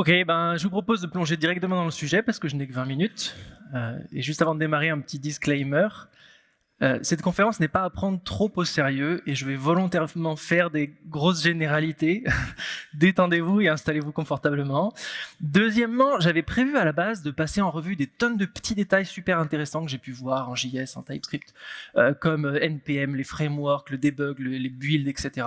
Ok, ben, je vous propose de plonger directement dans le sujet parce que je n'ai que 20 minutes. Euh, et juste avant de démarrer, un petit disclaimer. Euh, cette conférence n'est pas à prendre trop au sérieux et je vais volontairement faire des grosses généralités. Détendez-vous et installez-vous confortablement. Deuxièmement, j'avais prévu à la base de passer en revue des tonnes de petits détails super intéressants que j'ai pu voir en JS, en TypeScript, euh, comme NPM, les frameworks, le debug, les builds, etc.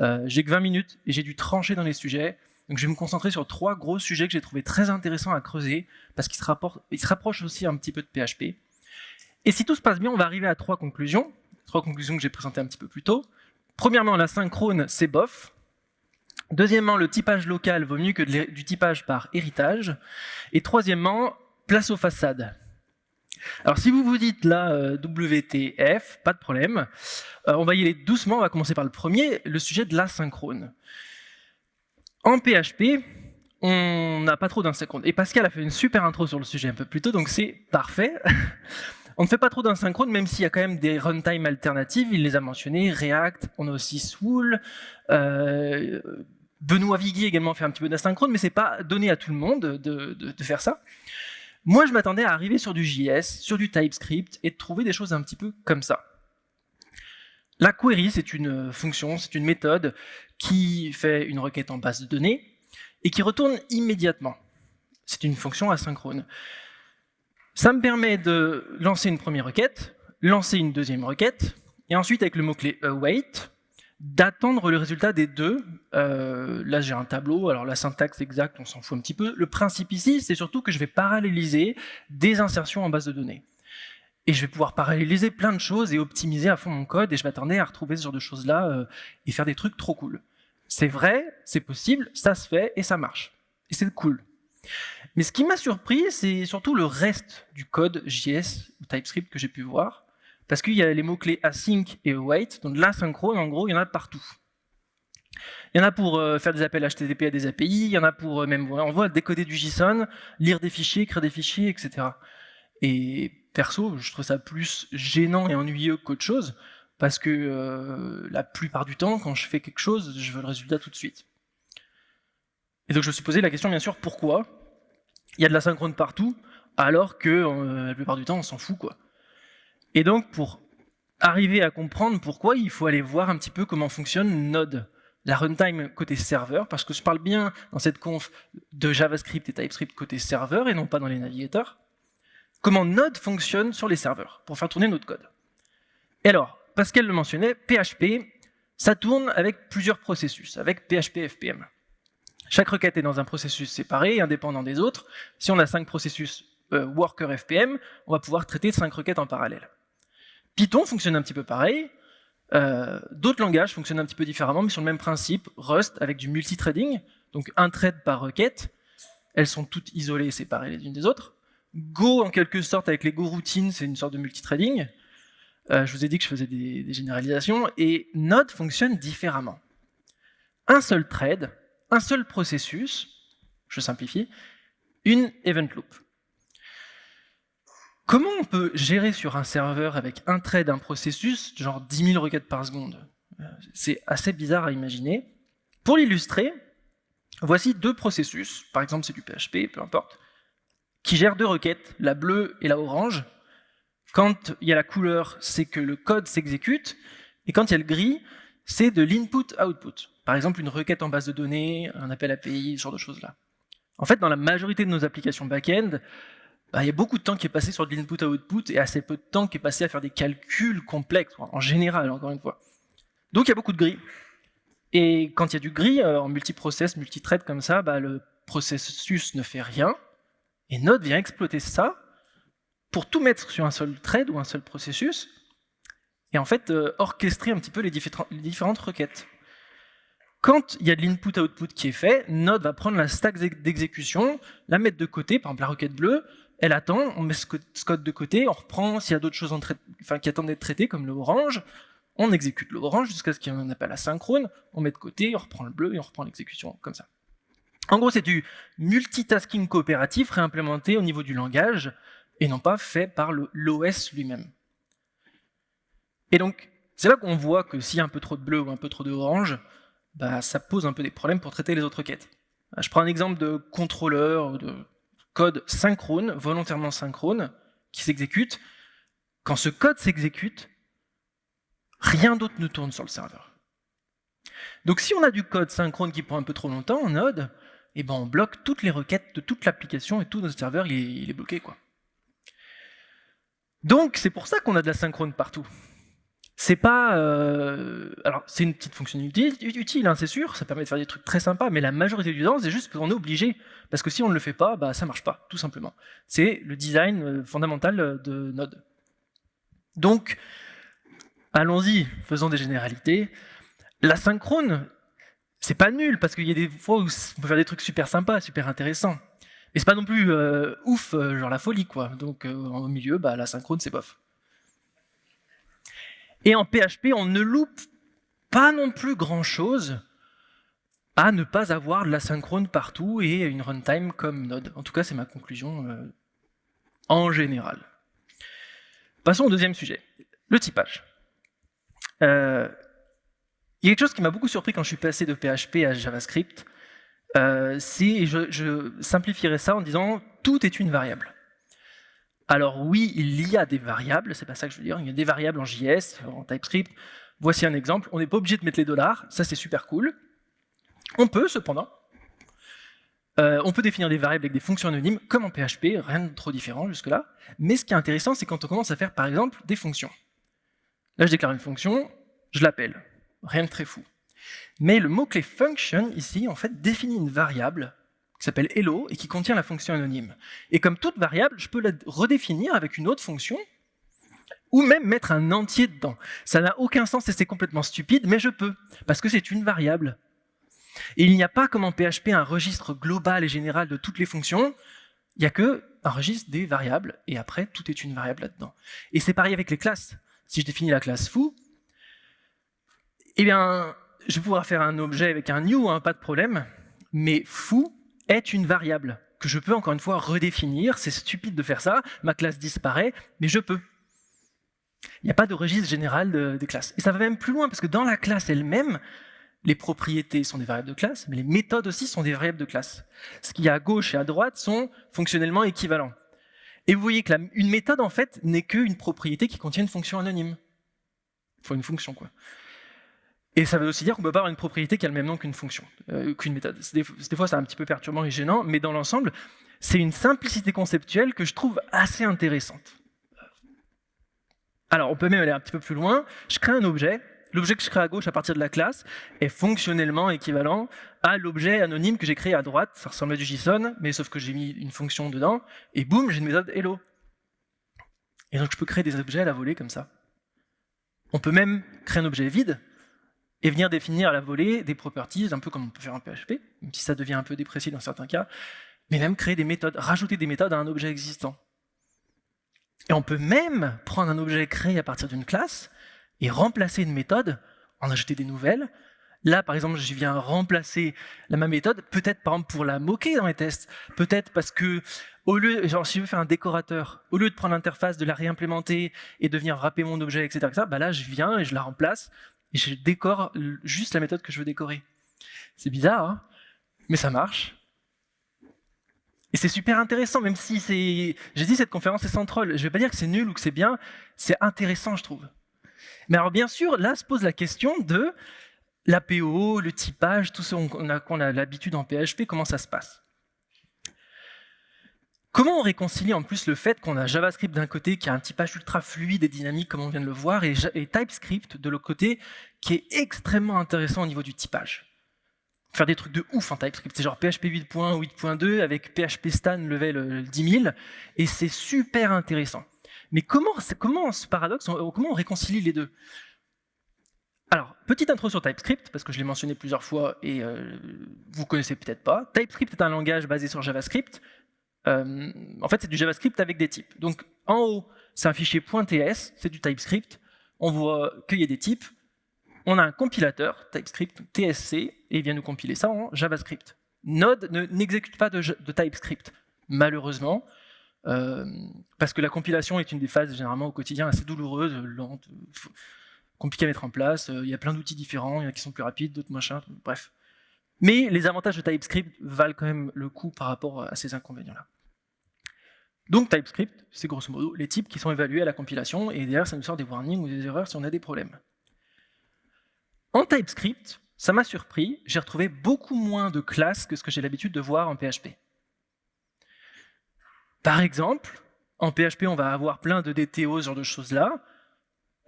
Euh, j'ai que 20 minutes et j'ai dû trancher dans les sujets. Donc je vais me concentrer sur trois gros sujets que j'ai trouvé très intéressants à creuser parce qu'ils se, se rapprochent aussi un petit peu de PHP. Et si tout se passe bien, on va arriver à trois conclusions. Trois conclusions que j'ai présentées un petit peu plus tôt. Premièrement, la synchrone, c'est bof. Deuxièmement, le typage local vaut mieux que du typage par héritage. Et troisièmement, place aux façades. Alors si vous vous dites là euh, WTF, pas de problème. Euh, on va y aller doucement, on va commencer par le premier, le sujet de l'asynchrone. En PHP, on n'a pas trop d'asynchrone. Et Pascal a fait une super intro sur le sujet un peu plus tôt, donc c'est parfait. On ne fait pas trop d'asynchrone, même s'il y a quand même des runtime alternatives, il les a mentionnés, React, on a aussi Swool, euh, Benoît Viguier également fait un petit peu d'asynchrone, mais c'est pas donné à tout le monde de, faire ça. Moi, je m'attendais à arriver sur du JS, sur du TypeScript, et de trouver des choses un petit peu comme ça. La query, c'est une fonction, c'est une méthode qui fait une requête en base de données et qui retourne immédiatement. C'est une fonction asynchrone. Ça me permet de lancer une première requête, lancer une deuxième requête, et ensuite avec le mot-clé await, d'attendre le résultat des deux. Euh, là, j'ai un tableau, alors la syntaxe exacte, on s'en fout un petit peu. Le principe ici, c'est surtout que je vais paralléliser des insertions en base de données. Et je vais pouvoir paralléliser plein de choses et optimiser à fond mon code, et je m'attendais à retrouver ce genre de choses-là euh, et faire des trucs trop cool. C'est vrai, c'est possible, ça se fait, et ça marche. Et c'est cool. Mais ce qui m'a surpris, c'est surtout le reste du code JS ou TypeScript que j'ai pu voir, parce qu'il y a les mots-clés async et await, donc l'asynchrone, en gros, il y en a partout. Il y en a pour euh, faire des appels HTTP à des API, il y en a pour euh, même, on voit décoder du JSON, lire des fichiers, créer des fichiers, etc. Et perso, je trouve ça plus gênant et ennuyeux qu'autre chose, parce que euh, la plupart du temps, quand je fais quelque chose, je veux le résultat tout de suite. Et donc je me suis posé la question, bien sûr, pourquoi il y a de la synchrone partout, alors que euh, la plupart du temps, on s'en fout. quoi. Et donc, pour arriver à comprendre pourquoi, il faut aller voir un petit peu comment fonctionne Node, la runtime côté serveur, parce que je parle bien dans cette conf de JavaScript et TypeScript côté serveur, et non pas dans les navigateurs. Comment Node fonctionne sur les serveurs, pour faire tourner notre code. Et alors, Pascal le mentionnait, PHP, ça tourne avec plusieurs processus, avec PHP FPM. Chaque requête est dans un processus séparé, indépendant des autres. Si on a cinq processus euh, worker FPM, on va pouvoir traiter cinq requêtes en parallèle. Python fonctionne un petit peu pareil. Euh, d'autres langages fonctionnent un petit peu différemment, mais sur le même principe. Rust avec du multithreading, donc un thread par requête. Elles sont toutes isolées et séparées les unes des autres. Go, en quelque sorte, avec les Go routines, c'est une sorte de multithreading. Euh, je vous ai dit que je faisais des, généralisations. Et Node fonctionne différemment. Un seul thread, un seul processus, je simplifie, une event loop. Comment on peut gérer sur un serveur avec un thread, un processus, genre 10 000 requêtes par seconde? C'est assez bizarre à imaginer. Pour l'illustrer, voici deux processus, par exemple c'est du PHP, peu importe, qui gèrent deux requêtes, la bleue et la orange. Quand il y a la couleur, c'est que le code s'exécute, et quand il y a le gris, c'est de l'input-output. Par exemple, une requête en base de données, un appel API, ce genre de choses-là. En fait, dans la majorité de nos applications back-end, bah, il y a beaucoup de temps qui est passé sur de l'input-output et assez peu de temps qui est passé à faire des calculs complexes, en général, encore une fois. Donc il y a beaucoup de gris. Et quand il y a du gris, euh, en multiprocess, multithread comme ça, bah, le processus ne fait rien, et Node vient exploiter ça pour tout mettre sur un seul thread ou un seul processus, et en fait euh, orchestrer un petit peu les différentes requêtes. Quand il y a de l'input-output qui est fait, Node va prendre la stack d'exécution, la mettre de côté, par exemple la requête bleue, elle attend, on met ce code de côté, on reprend s'il y a d'autres choses qui attendent d'être traitées, comme le orange, on exécute le orange jusqu'à ce qu'il y ait un appel asynchrone, on met de côté, on reprend le bleu et on reprend l'exécution, comme ça. En gros, c'est du multitasking coopératif réimplémenté au niveau du langage, et non pas fait par l'OS lui-même. Et donc, c'est là qu'on voit que s'il y a un peu trop de bleu ou un peu trop de orange, bah, ça pose un peu des problèmes pour traiter les autres requêtes. Je prends un exemple de contrôleur, de code synchrone, volontairement synchrone, qui s'exécute. Quand ce code s'exécute, rien d'autre ne tourne sur le serveur. Donc si on a du code synchrone qui prend un peu trop longtemps en Node, eh ben on bloque toutes les requêtes de toute l'application et tout notre serveur il est, bloqué. quoi. Donc c'est pour ça qu'on a de la synchrone partout. C'est pas... Euh, alors c'est une petite fonctionnalité utile, hein, c'est sûr, ça permet de faire des trucs très sympas, mais la majorité du temps c'est juste qu'on est obligé, parce que si on ne le fait pas, bah, ça marche pas, tout simplement. C'est le design euh, fondamental de Node. Donc, allons-y, faisons des généralités. La synchrone, c'est pas nul, parce qu'il y a des fois où on peut faire des trucs super sympas, super intéressants. Mais c'est pas non plus euh, ouf, euh, genre la folie, quoi. Donc euh, au milieu, bah, la synchrone, c'est bof. Et en PHP, on ne loupe pas non plus grand-chose à ne pas avoir de la synchrone partout et une runtime comme Node. En tout cas, c'est ma conclusion en général. Passons au deuxième sujet, le typage. Il y a quelque chose qui m'a beaucoup surpris quand je suis passé de PHP à JavaScript, euh, c'est, je, je ça en disant, tout est une variable. Alors oui, il y a des variables, c'est pas ça que je veux dire, il y a des variables en JS, en TypeScript. Voici un exemple, on n'est pas obligé de mettre les dollars, ça c'est super cool. On peut cependant, euh, on peut définir des variables avec des fonctions anonymes, comme en PHP, rien de trop différent jusque-là. Mais ce qui est intéressant, c'est quand on commence à faire par exemple des fonctions. Là je déclare une fonction, je l'appelle rien de très fou. Mais le mot-clé function, ici, en fait, définit une variable qui s'appelle hello et qui contient la fonction anonyme. Et comme toute variable, je peux la redéfinir avec une autre fonction ou même mettre un entier dedans. Ça n'a aucun sens et c'est complètement stupide, mais je peux, parce que c'est une variable. Et il n'y a pas comme en PHP un registre global et général de toutes les fonctions, il n'y a que un registre des variables, et après, tout est une variable là-dedans. Et c'est pareil avec les classes. Si je définis la classe foo, eh bien, je vais pouvoir faire un objet avec un new, hein, pas de problème, mais foo est une variable que je peux encore une fois redéfinir. C'est stupide de faire ça, ma classe disparaît, mais je peux. Il n'y a pas de registre général des classes. Et ça va même plus loin, parce que dans la classe elle-même, les propriétés sont des variables de classe, mais les méthodes aussi sont des variables de classe. Ce qu'il y a à gauche et à droite sont fonctionnellement équivalents. Et vous voyez que une méthode, en fait, n'est qu'une propriété qui contient une fonction anonyme. Il faut une fonction, quoi. Et ça veut aussi dire qu'on peut avoir une propriété qui a le même nom qu'une fonction, euh, qu'une méthode. Des, fois, c'est un petit peu perturbant et gênant, mais dans l'ensemble, c'est une simplicité conceptuelle que je trouve assez intéressante. Alors, on peut même aller un petit peu plus loin. Je crée un objet. L'objet que je crée à gauche à partir de la classe est fonctionnellement équivalent à l'objet anonyme que j'ai créé à droite. Ça ressemble à du JSON, mais sauf que j'ai mis une fonction dedans, et boum, j'ai une méthode hello. Et donc, je peux créer des objets à la volée comme ça. On peut même créer un objet vide, et venir définir à la volée des properties, un peu comme on peut faire en PHP, même si ça devient un peu déprécié dans certains cas, mais même créer des méthodes, rajouter des méthodes à un objet existant. Et on peut même prendre un objet créé à partir d'une classe et remplacer une méthode, en ajouter des nouvelles. Là, par exemple, je viens remplacer la même méthode, peut-être par exemple pour la moquer dans les tests, peut-être parce que au lieu, genre si je veux faire un décorateur, au lieu de prendre l'interface, de la réimplémenter et de venir wrapper mon objet, etc., etc., bah là je viens et je la remplace et je décore juste la méthode que je veux décorer. C'est bizarre, hein? Mais ça marche. Et c'est super intéressant, même si c'est... J'ai dit cette conférence est sans troll. Je ne vais pas dire que c'est nul ou que c'est bien, c'est intéressant, je trouve. Mais alors bien sûr, là se pose la question de l'APO, le typage, tout ce qu'on a, a l'habitude en PHP, comment ça se passe? Comment on réconcilie en plus le fait qu'on a JavaScript d'un côté qui a un typage ultra fluide et dynamique comme on vient de le voir et, TypeScript de l'autre côté qui est extrêmement intéressant au niveau du typage? Faire des trucs de ouf en TypeScript, c'est genre PHP 8.1 8.2 avec PHP Stan level 10 000 et c'est super intéressant. Mais comment, comment ce paradoxe, comment on réconcilie les deux? Alors, petite intro sur TypeScript, parce que je l'ai mentionné plusieurs fois et euh, vous connaissez peut-être pas. TypeScript est un langage basé sur JavaScript euh, en fait, c'est du JavaScript avec des types. Donc, en haut, c'est un fichier .ts, c'est du TypeScript. On voit qu'il y a des types. On a un compilateur, TypeScript, TSC, et il vient nous compiler ça en JavaScript. Node n'exécute pas de, TypeScript, malheureusement, euh, parce que la compilation est une des phases généralement au quotidien assez douloureuse, lente, compliquée à mettre en place. Euh, il y a plein d'outils différents, il y en a qui sont plus rapides, d'autres machins, bref. Mais les avantages de TypeScript valent quand même le coup par rapport à ces inconvénients-là. Donc TypeScript, c'est grosso modo les types qui sont évalués à la compilation, et derrière ça nous sort des warnings ou des erreurs si on a des problèmes. En TypeScript, ça m'a surpris, j'ai retrouvé beaucoup moins de classes que ce que j'ai l'habitude de voir en PHP. Par exemple, en PHP, on va avoir plein de DTO, ce genre de choses-là.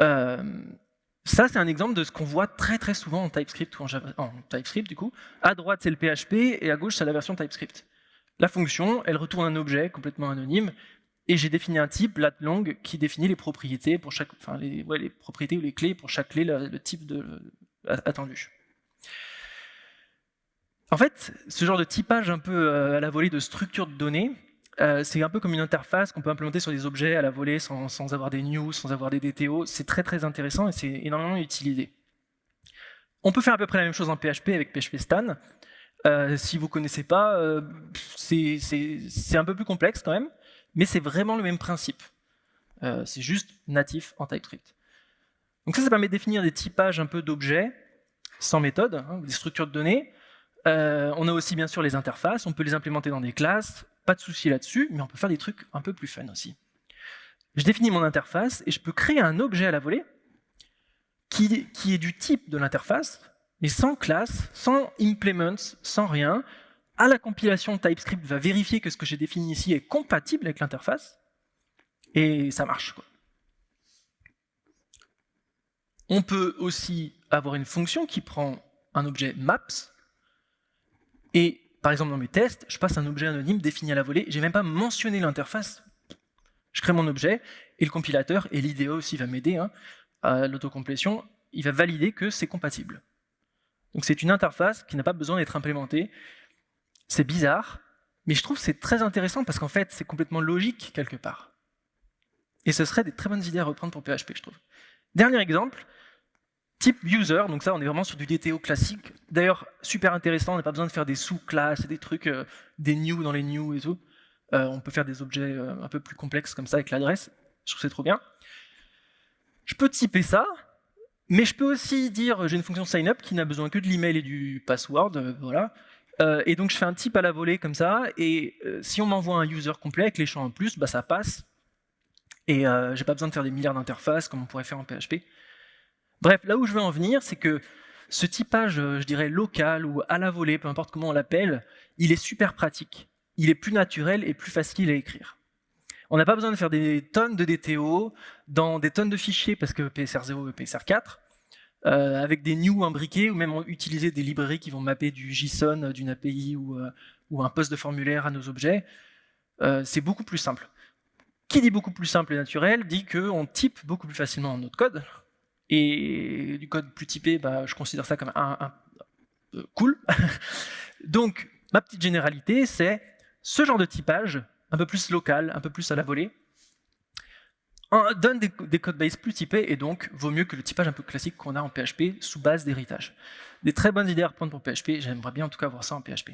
Euh, ça, c'est un exemple de ce qu'on voit très très souvent en TypeScript ou en, TypeScript du coup. À droite, c'est le PHP et à gauche, c'est la version TypeScript. La fonction, elle retourne un objet complètement anonyme et j'ai défini un type, lat_long, qui définit les propriétés pour chaque, enfin les, propriétés ou les clés pour chaque clé, le, type attendu. En fait, ce genre de typage un peu euh, à la volée de structure de données, euh, c'est un peu comme une interface qu'on peut implémenter sur des objets à la volée sans, avoir des news, sans avoir des DTO. C'est très très intéressant et c'est énormément utilisé. On peut faire à peu près la même chose en PHP avec PHP Stan. Euh, si vous ne connaissez pas, euh, c'est un peu plus complexe quand même, mais c'est vraiment le même principe. c'est juste natif en TypeScript. Donc ça, ça permet de définir des typages un peu d'objets sans méthode, hein, des structures de données. on a aussi bien sûr les interfaces, on peut les implémenter dans des classes, pas de souci là-dessus, mais on peut faire des trucs un peu plus fun aussi. Je définis mon interface et je peux créer un objet à la volée qui est du type de l'interface, mais sans classe, sans implements, sans rien. À la compilation, TypeScript va vérifier que ce que j'ai défini ici est compatible avec l'interface, et ça marche. On peut aussi avoir une fonction qui prend un objet maps, et par exemple, dans mes tests, je passe un objet anonyme défini à la volée, j'ai même pas mentionné l'interface. Je crée mon objet, et le compilateur, et l'IDE aussi va m'aider hein, à l'autocomplétion, il va valider que c'est compatible. Donc c'est une interface qui n'a pas besoin d'être implémentée. C'est bizarre, mais je trouve que c'est très intéressant parce qu'en fait, c'est complètement logique quelque part. Et ce serait des très bonnes idées à reprendre pour PHP, je trouve. Dernier exemple, Type user, donc ça on est vraiment sur du DTO classique. D'ailleurs, super intéressant, on n'a pas besoin de faire des sous-classes des trucs, euh, des new dans les new et tout. Euh, on peut faire des objets euh, un peu plus complexes comme ça avec l'adresse. Je trouve c'est trop bien. Je peux typer ça, mais je peux aussi dire, j'ai une fonction signup qui n'a besoin que de l'email et du password, voilà. et donc je fais un type à la volée comme ça, et si on m'envoie un user complet avec les champs en plus, bah ça passe. Et j'ai pas besoin de faire des milliards d'interfaces comme on pourrait faire en PHP. Bref, là où je veux en venir, c'est que ce typage, euh, je dirais, local ou à la volée, peu importe comment on l'appelle, il est super pratique. Il est plus naturel et plus facile à écrire. On n'a pas besoin de faire des tonnes de DTO dans des tonnes de fichiers, parce que PSR0 et PSR4, euh, avec des new imbriqués, ou même utiliser des librairies qui vont mapper du JSON, euh, d'une API ou, ou, un poste de formulaire à nos objets, c'est beaucoup plus simple. Qui dit beaucoup plus simple et naturel dit qu'on type beaucoup plus facilement notre code, et du code plus typé, bah, je considère ça comme un, euh, cool. Donc, ma petite généralité, c'est ce genre de typage, un peu plus local, un peu plus à la volée, donne des, des codebases plus typés et donc vaut mieux que le typage un peu classique qu'on a en PHP sous base d'héritage. Des très bonnes idées à reprendre pour PHP, j'aimerais bien en tout cas voir ça en PHP.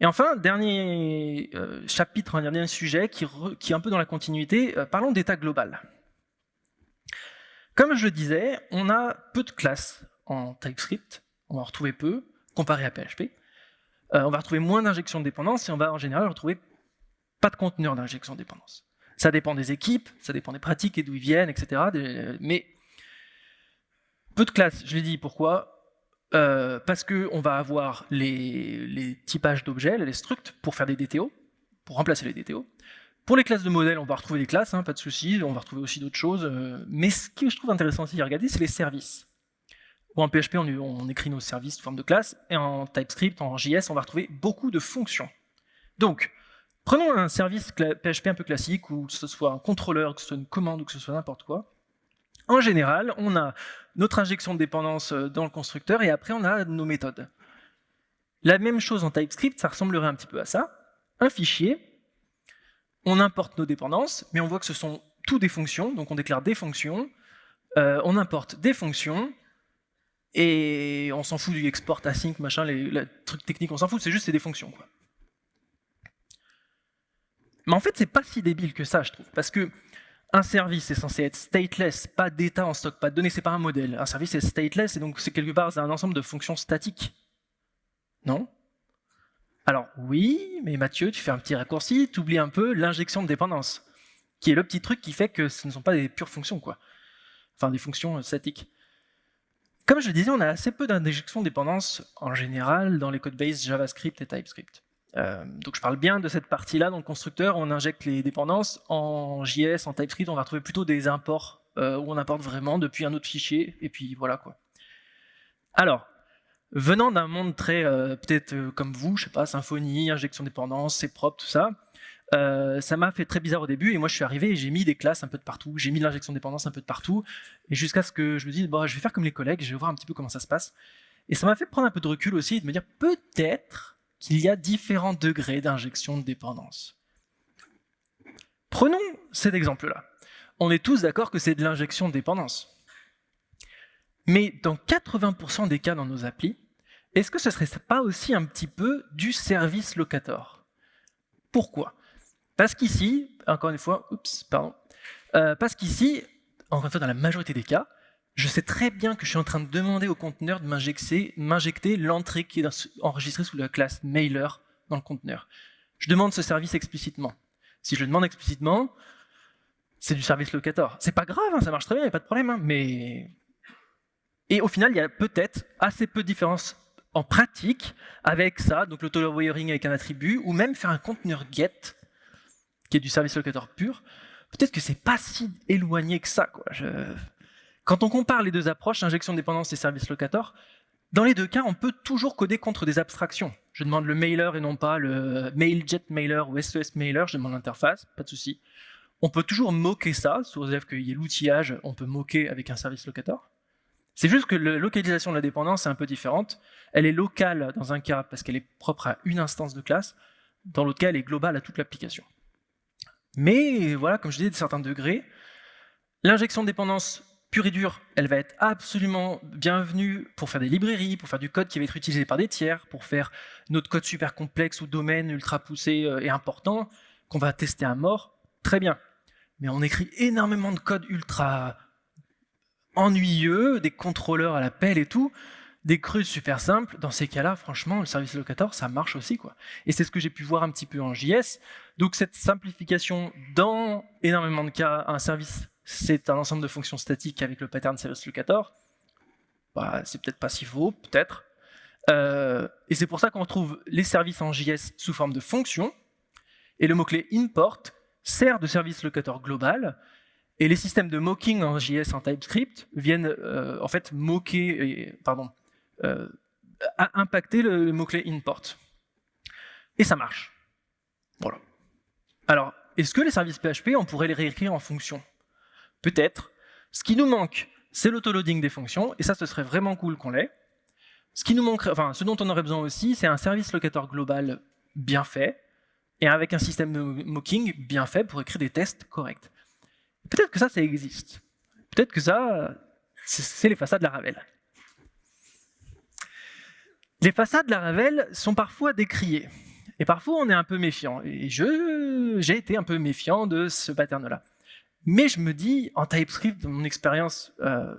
Et enfin, dernier euh, chapitre, un dernier sujet qui, est un peu dans la continuité, euh, parlons d'état global. Comme je le disais, on a peu de classes en TypeScript, on va en retrouver peu, comparé à PHP. Euh, on va retrouver moins d'injections de dépendance et on va en général retrouver pas de conteneur d'injection de dépendance. Ça dépend des équipes, ça dépend des pratiques et d'où ils viennent, etc. Mais peu de classes, je l'ai dit, pourquoi? Euh, Parce qu'on va avoir les, typages d'objets, les structs, pour faire des DTO, pour remplacer les DTO. Pour les classes de modèles, on va retrouver des classes, hein, pas de souci, on va retrouver aussi d'autres choses. Euh, mais ce que je trouve intéressant aussi à regarder, c'est les services. en PHP, on, écrit nos services sous forme de classe, et en TypeScript, en JS, on va retrouver beaucoup de fonctions. Donc, prenons un service PHP un peu classique, ou que ce soit un contrôleur, que ce soit une commande, ou que ce soit n'importe quoi. En général, on a notre injection de dépendance euh, dans le constructeur, et après on a nos méthodes. La même chose en TypeScript, ça ressemblerait un petit peu à ça. Un fichier, on importe nos dépendances, mais on voit que ce sont tout des fonctions, donc on déclare des fonctions, euh, on importe des fonctions, et on s'en fout du export async, machin, les, trucs techniques, on s'en fout, c'est juste c'est des fonctions. Quoi. Mais en fait, c'est pas si débile que ça, je trouve, parce que un service est censé être stateless, pas d'état en stock, pas de données, c'est pas un modèle. Un service est stateless, et donc c'est quelque part un ensemble de fonctions statiques. Non? Alors oui, mais Mathieu, tu fais un petit raccourci, tu oublies un peu l'injection de dépendance, qui est le petit truc qui fait que ce ne sont pas des pures fonctions, quoi. Enfin, des fonctions statiques. Comme je le disais, on a assez peu d'injection de dépendance en général dans les codebases JavaScript et TypeScript. Euh, donc je parle bien de cette partie-là dans le constructeur, on injecte les dépendances. En JS, en TypeScript, on va retrouver plutôt des imports euh, où on importe vraiment depuis un autre fichier, et puis voilà quoi. Alors, venant d'un monde très, euh, peut-être comme vous, je sais pas, Symfony, injection dépendance, c'est propre, tout ça, ça m'a fait très bizarre au début, et moi je suis arrivé et j'ai mis des classes un peu de partout, j'ai mis l'injection de dépendance un peu de partout, et jusqu'à ce que je me dise, bon, je vais faire comme les collègues, je vais voir un petit peu comment ça se passe. Et ça m'a fait prendre un peu de recul aussi, et de me dire, peut-être qu'il y a différents degrés d'injection de dépendance. Prenons cet exemple-là. On est tous d'accord que c'est de l'injection de dépendance. Mais dans 80% des cas dans nos applis, est-ce que ce serait pas aussi un petit peu du service locator? Pourquoi? Parce qu'ici, encore une fois, oups, pardon, euh, parce qu'ici, encore une fois dans la majorité des cas, je sais très bien que je suis en train de demander au conteneur de m'injecter l'entrée qui est enregistrée sous la classe mailer dans le conteneur. Je demande ce service explicitement. Si je le demande explicitement, c'est du service locator. C'est pas grave, hein, ça marche très bien, il n'y a pas de problème, hein, mais... Et au final, il y a peut-être assez peu de différence en pratique avec ça, donc l'auto-wiring avec un attribut, ou même faire un conteneur get, qui est du service locator pur. Peut-être que c'est pas si éloigné que ça, quoi. Quand on compare les deux approches, injection de dépendance et service locator, dans les deux cas, on peut toujours coder contre des abstractions. Je demande le mailer et non pas le mailjet mailer ou SES mailer, je demande l'interface, pas de souci. On peut toujours moquer ça, sous réserve qu'il y ait l'outillage, on peut moquer avec un service locator. C'est juste que la localisation de la dépendance est un peu différente. Elle est locale dans un cas parce qu'elle est propre à une instance de classe, dans l'autre cas, elle est globale à toute l'application. Mais voilà, comme je disais, de certains degrés, l'injection de dépendance et dure, elle va être absolument bienvenue pour faire des librairies, pour faire du code qui va être utilisé par des tiers, pour faire notre code super complexe ou domaine ultra poussé euh, et important, qu'on va tester à mort, très bien. Mais on écrit énormément de code ultra ennuyeux, des contrôleurs à la pelle et tout, des crues super simples, dans ces cas-là, franchement, le service locator, ça marche aussi. quoi. Et c'est ce que j'ai pu voir un petit peu en JS. Donc cette simplification, dans énormément de cas, un service c'est un ensemble de fonctions statiques avec le pattern service locator. Bah, c'est peut-être pas si faux, peut-être. Euh, et c'est pour ça qu'on retrouve les services en JS sous forme de fonctions, et le mot-clé import sert de service locator global, et les systèmes de mocking en JS en TypeScript viennent euh, en fait moquer, pardon, euh, impacter le, mot-clé import. Et ça marche. Voilà. Alors, est-ce que les services PHP, on pourrait les réécrire en fonctions? Peut-être. Ce qui nous manque, c'est l'autoloading des fonctions, et ça, ce serait vraiment cool qu'on l'ait. Ce enfin, ce dont on aurait besoin aussi, c'est un service locator global bien fait, et avec un système de mocking bien fait pour écrire des tests corrects. Peut-être que ça, ça existe. Peut-être que ça, c'est les façades de la Ravel. Les façades de la Ravel sont parfois décriées. Et parfois, on est un peu méfiant. Et j'ai été un peu méfiant de ce pattern-là. Mais je me dis, en TypeScript, mon expérience, euh,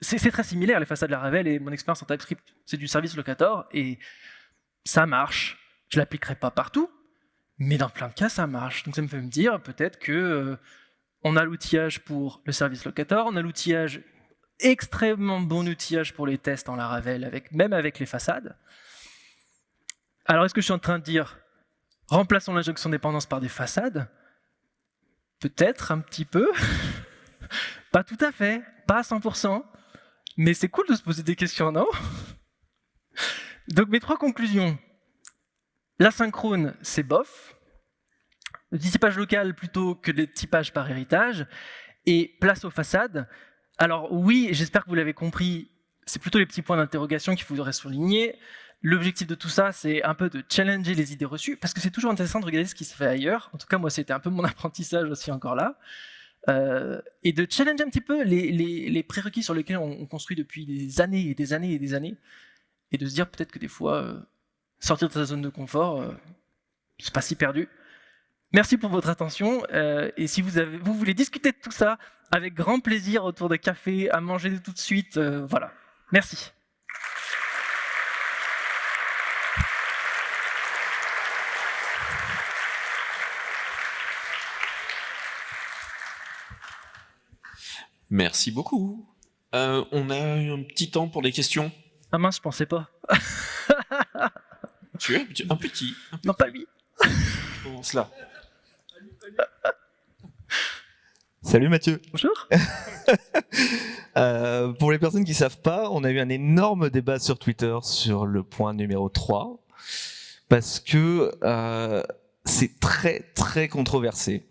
c'est très similaire, les façades de la Ravel et mon expérience en TypeScript, c'est du service locator, et ça marche. Je l'appliquerai pas partout, mais dans plein de cas, ça marche. Donc ça me fait me dire, peut-être que euh, a l'outillage pour le service locator, on a l'outillage, extrêmement bon outillage pour les tests en Laravel, avec, même avec les façades. Alors est-ce que je suis en train de dire, remplaçons l'injection dépendance par des façades? Peut-être un petit peu, pas tout à fait, pas à 100%, mais c'est cool de se poser des questions, non? Donc mes trois conclusions. L'asynchrone, c'est bof. Le typage local plutôt que le typage par héritage. Et place aux façades. Alors oui, j'espère que vous l'avez compris, c'est plutôt les petits points d'interrogation qu'il faudrait souligner. L'objectif de tout ça, c'est un peu de challenger les idées reçues, parce que c'est toujours intéressant de regarder ce qui se fait ailleurs. En tout cas, moi, c'était un peu mon apprentissage aussi encore là. Euh, et de challenger un petit peu les, prérequis sur lesquels on, construit depuis des années et des années et des années, et de se dire peut-être que des fois, euh, sortir de sa zone de confort, euh, c'est pas si perdu. Merci pour votre attention, et si vous voulez discuter de tout ça, avec grand plaisir autour de café, à manger tout de suite, voilà. Merci. Merci beaucoup. Euh, on a un petit temps pour des questions. Ah mince, je pensais pas. tu es un petit, un petit. Non, pas lui. Comment cela Salut Mathieu. Bonjour. Euh, pour les personnes qui savent pas, on a eu un énorme débat sur Twitter sur le point numéro 3 parce que euh, c'est très très controversé.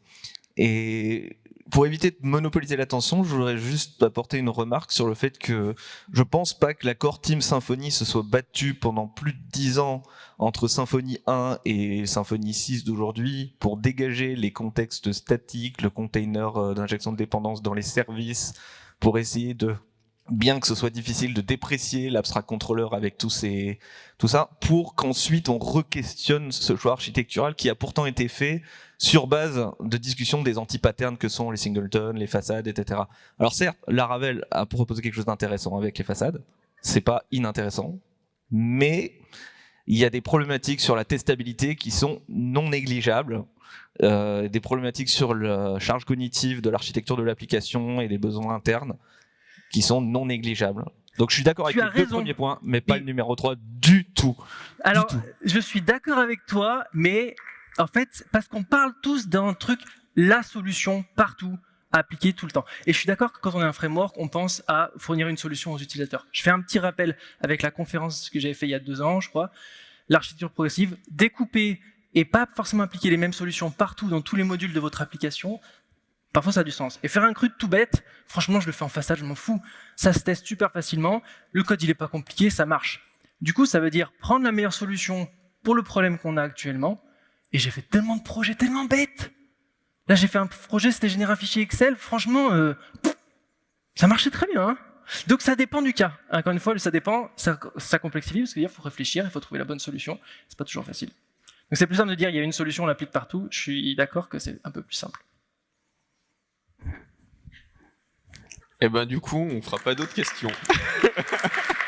Et pour éviter de monopoliser l'attention, je voudrais juste apporter une remarque sur le fait que je pense pas que la Core Team Symfony se soit battue pendant plus de 10 ans entre Symfony 1 et Symfony 6 d'aujourd'hui pour dégager les contextes statiques, le container euh, d'injection de dépendance dans les services, pour essayer de bien que ce soit difficile de déprécier l'abstract controller avec tous ces, tout ça, pour qu'ensuite on re-questionne ce choix architectural qui a pourtant été fait sur base de discussion des anti-patterns que sont les singletons, les façades, etc. Alors certes, Laravel a proposé quelque chose d'intéressant avec les façades, c'est pas inintéressant, mais il y a des problématiques sur la testabilité qui sont non négligeables, euh, des problématiques sur la charge cognitive de l'architecture de l'application et des besoins internes qui sont non négligeables. Donc je suis d'accord avec les deux premiers points, mais pas le numéro 3 du tout. Alors, je suis d'accord avec toi, mais en fait, parce qu'on parle tous d'un truc, la solution partout, à appliquer tout le temps. Et je suis d'accord que quand on a un framework, on pense à fournir une solution aux utilisateurs. Je fais un petit rappel avec la conférence que j'avais fait il y a deux ans, je crois, l'architecture progressive, découper et pas forcément appliquer les mêmes solutions partout dans tous les modules de votre application, Parfois, ça a du sens. Et faire un CRUD tout bête, franchement, je le fais en façade, je m'en fous. Ça se teste super facilement. Le code, il n'est pas compliqué, ça marche. Du coup, ça veut dire prendre la meilleure solution pour le problème qu'on a actuellement. Et j'ai fait tellement de projets tellement bêtes. Là, j'ai fait un projet, c'était générer un fichier Excel. Franchement, euh, ça marchait très bien. Hein. Donc, ça dépend du cas. Encore une fois, ça dépend, ça, ça complexifie, parce qu'il faut réfléchir, il faut trouver la bonne solution. C'est pas toujours facile. Donc, c'est plus simple de dire il y a une solution, on l'applique partout. Je suis d'accord que c'est un peu plus simple. Et eh ben du coup, on fera pas d'autres questions.